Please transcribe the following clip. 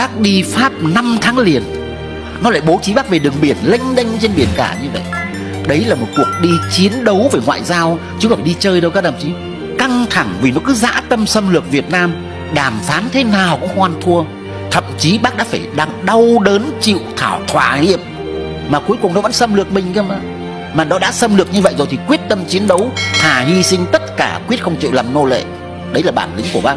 Bác đi Pháp 5 tháng liền. Nó lại bố trí bác về đường biển, lênh đênh trên biển cả như vậy. Đấy là một cuộc đi chiến đấu về ngoại giao, Chứ không phải đi chơi đâu các đồng chí. Căng thẳng vì nó cứ dã tâm xâm lược Việt Nam, Đàm phán thế nào cũng hoan thua. Thậm chí bác đã phải đang đau đớn chịu thảo thỏa hiệp. Mà cuối cùng nó vẫn xâm lược mình cơ mà. Mà nó đã xâm lược như vậy rồi thì quyết tâm chiến đấu, Thà hy sinh tất cả, quyết không chịu làm nô lệ. Đấy là bản lĩnh của bác.